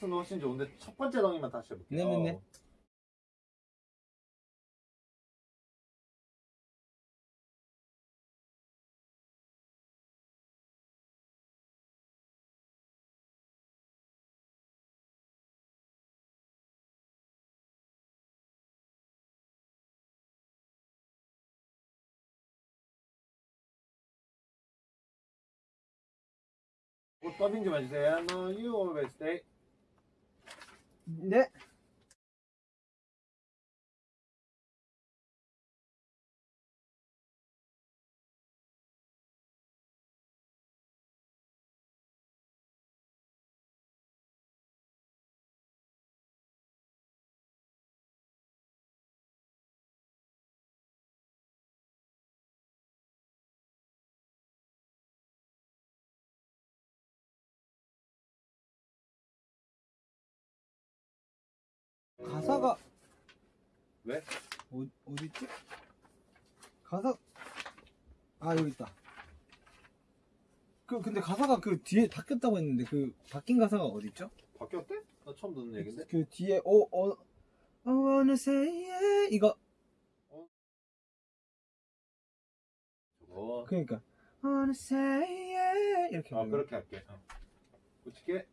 는 훨씬 좋은데 첫 번째 덩이만 다시 해볼게요. 네네네. 어. 곧 더빙 좀 해주세요. No, you always stay. 네. 가사가 왜? 어, 어디 있지? 가사 아 여기 있다. 그 근데 가사가 그 뒤에 바뀌었다고 했는데 그 바뀐 가사가 어디 있죠? 바뀌었대? 나 처음 듣는 얘긴데. 그 뒤에 어어 wanna say yeah 이거 저거. 그러니까 yeah 이렇게 아 그렇게 할게. 어. 붙일게.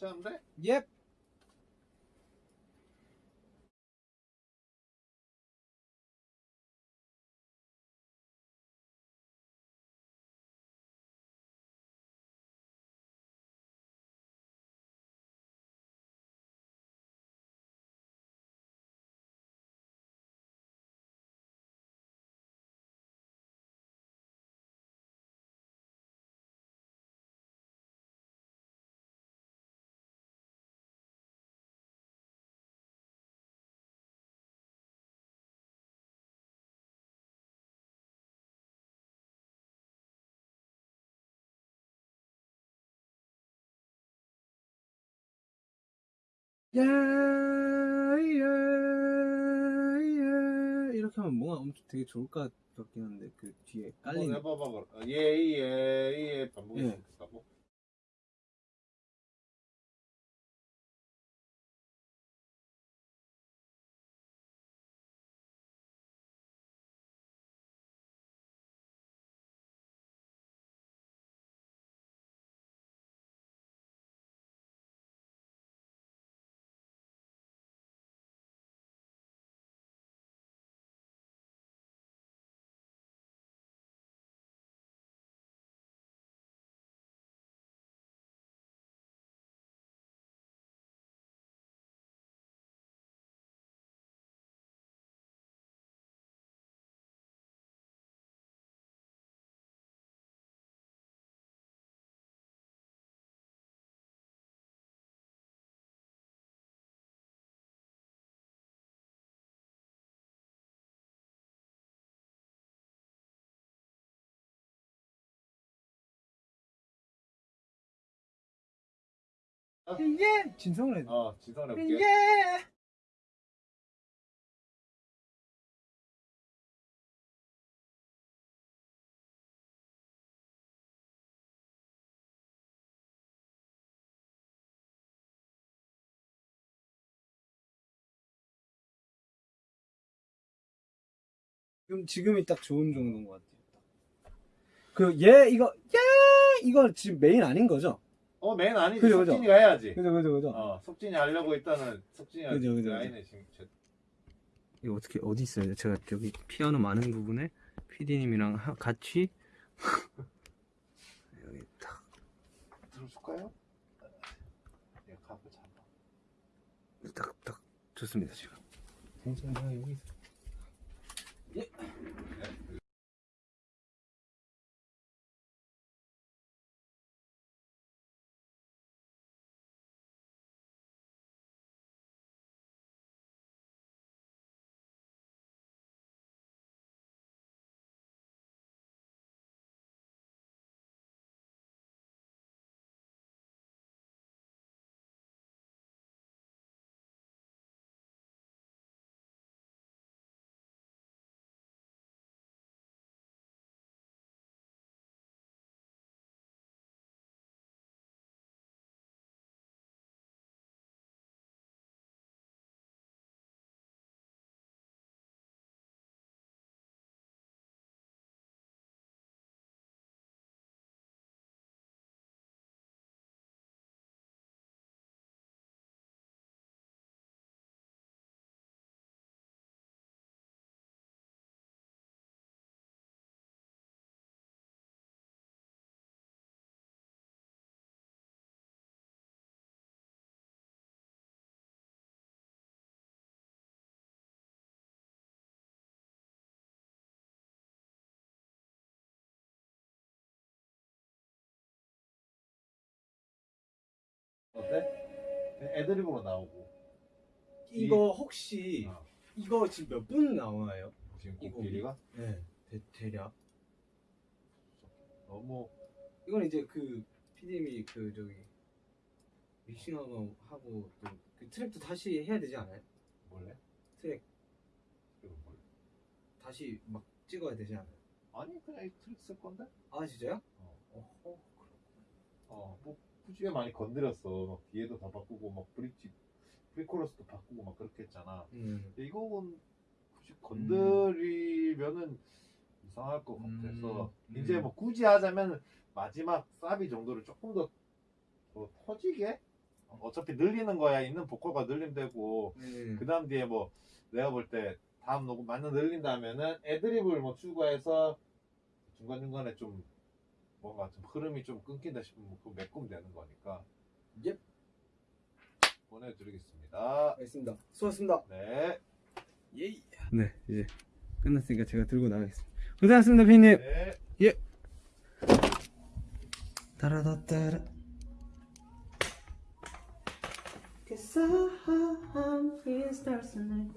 괜 예. 예, 예, 예. 이렇게 하면 뭔가 엄청 되게 좋을 것 같긴 한데 그 뒤에 깔린 해봐봐. 그럼. 어, 예예 예 반복할 예. 예 진성을 돼. 어 진성 해볼게. 예. 지금 지금이 딱 좋은 정도인 것 같아요. 그 예 이거 예 이거 지금 메인 아닌 거죠? 어 맨 아니지. 그죠, 그죠. 석진이가 해야지. 그죠 그죠 그죠. 어 석진이 하려고 일단은 석진이가 그죠, 그죠, 라인에 지금 제- 이거 어떻게 어디 있어요? 제가 저기 피아노 많은 부분에 PD님이랑 같이 여기 딱 볼까요? 예, 각을 잡아. 딱, 딱 좋습니다 지금. 괜찮아 여기 있어. 네. 애드립으로 나오고. 이거 혹시 어. 이거 지금 몇 분 나와요? 지금 이거 곡길이가 네. 대, 대략. 너무 이건 이제 그 PD님이 그 저기 믹싱하고 하고 또 그 트랙도 다시 해야 되지 않아요? 몰래? 트랙 이거 몰래? 다시 막 찍어야 되지 않아요? 아니 그냥 이 트릭 쓸 건데? 아 진짜요? 뭐 굳이 많이 건드렸어. 막 뒤에도 다 바꾸고 막 브릿지, 프리코러스도 바꾸고 막 그렇게 했잖아. 음. 근데 이건 굳이 건드리면은 이상할 것 같아서 음. 이제 음. 뭐 굳이 하자면 마지막 사비 정도를 조금 더, 더 터지게 어차피 늘리는 거야 있는 보컬가 늘리면 되고 음. 그 다음 뒤에 뭐 내가 볼 때 다음 녹음 많이 늘린다면은 애드립을 뭐 추가해서 중간중간에 좀 뭔가 좀 흐름이 좀 끊긴다 싶으면 그 메꾸면 되는 예. 보내드리겠습니다. 알겠습니다. 수고하셨습니다. 네. 예이. 네 이제 끝났으니까 제가 들고 나가겠습니다. 고생하셨습니다, 피디님. 네. 따라다따라. Cause I'm stars tonight.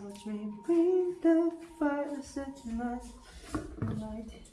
Watch me bring the fire set tonight. Tonight.